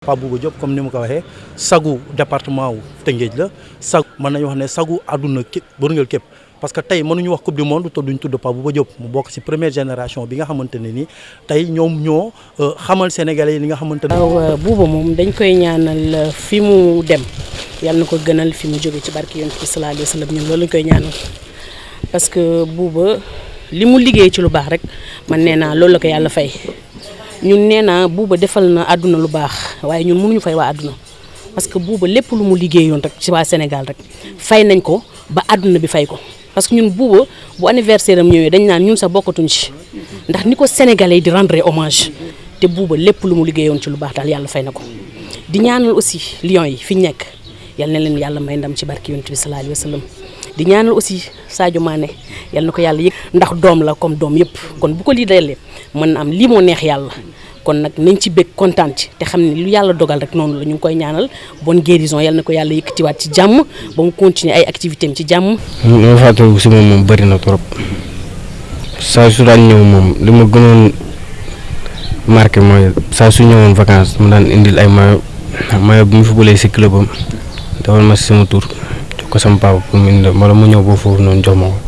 Pape Bouba Diop comme ni ma sagu département wu Tëngéej la. Sag mën nañu wax sagu àdduna képp bërngël képp. Parce que tey mënuñu wax coupe du monde te duñ tudd Pape Bouba Diop. Mu bokk ci première génération bi nga xamante ne ni tey ñoom ñoo xamal sénégalais yi li nga xamante ne. waaw moom dañ koy ñaanal fi mu dem. Yal na ko gënal fi mu jóge ci barki yonent bi sallallahu alayhi wa sallam. Ñun loolu lañ koy ñaanal. Parce que Bouba li liggéey ci lu baax rek man nee loolu la ko yàlla fay. Ñun nee naa buuba defal na àdduna lu baax waaye ñun mënuñu fay waa àdduna parce que buuba lépp lu mu liggéeyoon rek ci waa Sénégal rek fay nañ ko ba àdduna bi fay ko parce que ñun buuba bu anniversaire am ñëwee dañ naan ñun sax bokkatuñ ci ndax ni ko sénégalais di rendre hommage te buuba lépp lu mu liggéeyoon ci lu baax daal yàlla fay na ko di ñaanal aussi Lions yi fi ñu nekk yal leen yàlla may ndam ci barki yonent bi sallallahu alayhi wa di ñaanal aussi Sadio Mané yal na ko yàlla yëg ndax doom la comme doom yëpp. Kon bu ko lii dalee mën am lii moo neex yàlla. Kon nag nañ ci bëgg kontaan ci te xam ne lu yàlla dogal rek noonu la ñu koy ñaanal. Bonne guérison yal na ko yàlla yëkkatiwaat ci jàmm ba mu continuer ay activité ci li ma fàttaliku si moom moom bëri na trop. Saa su daan ñëw moom li ma gënoon marqué mooy saa su ñëwoon vacances mu daan indil ay mayo. Mayo bi mu fi bëlee si club am defal ma sama jox ko sama papa pour mu indi wala mu foofu noonu jox ma ko.